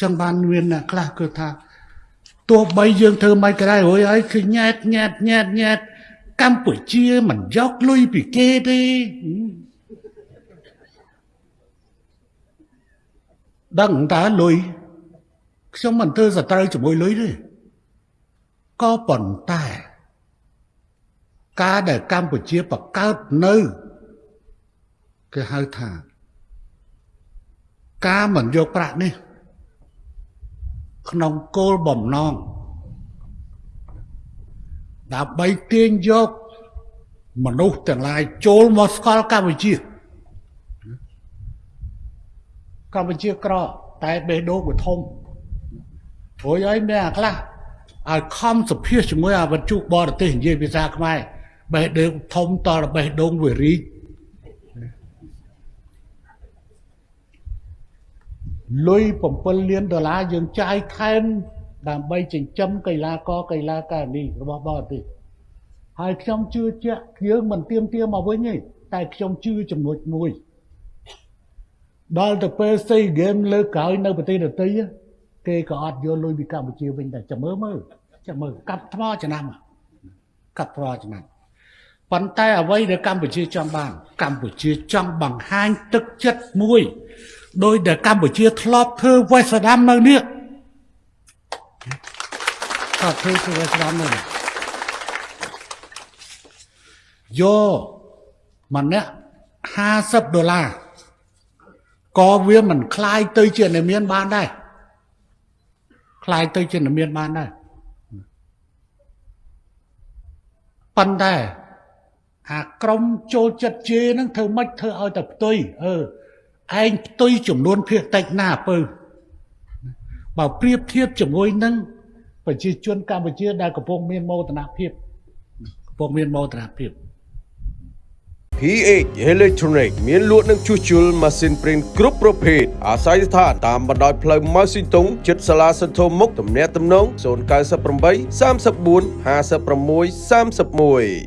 ចឹងបានមានអ្នកខ្លះគឺថាទោះបីយើងធ្វើមិនក៏ដែររួយហើយគឺញ៉ែតញ៉ែតញ៉ែតញ៉ែតកម្ពុជាមិនយកលុយពីគេទេដឹងតើលុយខ្ញុំមិនធ្វើសត្រូវជាមួយលុយទេក៏ប៉ុន្តែ ការដែលកម្ពុជាបង្កើតនៅគេហៅថា ការមិនយកប្រាក់នេះ ក្នុងគោលបំណងដើម្បីទាញយកមនុស្សទាំងឡាយចូលមកស្គាល់កម្ពុជាកម្ពុជាក្រតែបេះដូងវាធំព្រោះអីមានអាខ្លះឲ្យខំសភាសជាមួយអាវត្ថុបរទេសនិយាយភាសាខ្មែរបេះដូងធំតរបេះដូងវារីក លុយ7លានដុល្លារយើងចាយខែមដើម្បីចិញ្ចឹមកីឡាករកីឡាការិនីរបស់បរទេសហើយខ្ញុំជឿជាក់យើងមិនទៀមទាមកវិញទេតែខ្ញុំជឿចំណុចមួយដល់ទៅពេលស៊ីហ្គេមលើកក្រោយនៅប្រទេសដទៃគេក៏អត់យកលុយពីកម្ពុជាវិញដែរចាំមើលមើលចាំមើលកាប់ថ្មឆ្នាំកាប់ថ្មឆ្នាំប៉ុន្តែអ្វីដែលកម្ពុជាចង់បាន កម្ពុជាចង់បង្ហាញទឹកចិត្តមួយ ដោយដែលកម្ពុជាធ្លាប់ធ្វើវេសដាំនៅនេះធ្លាប់ធ្វើវេសដាំនៅនេះយកម្នាក់50ដុល្លារក៏វាមិនคล้ายទៅជាអ្នកមានបានដែរคล้ายទៅជាអ្នកមានបានដែរប៉ុន្តែអាក្រុមចូលចិត្តជេរហ្នឹងធ្វើម៉េចធ្វើឲ្យតែផ្ទុយអឺ ឯងផ្ទុយចំនួនភាគតិចណាពើបើប្រៀបធៀបជាមួយនឹងប្រជាជនកម្ពុជាដែលកំពុងមានមោទនភាពកំពុងមានមោទនភាព PH Electronic មានលក់និងជួសជុលម៉ាស៊ីនព្រីនគ្រប់ប្រភេទអាស្រ័យស្ថានតាមបណ្ដោយផ្លូវម៉ៅស៊ីតុងជិតសាលាសន្ធោមុខទំនាក់ទំនង098 34 56 31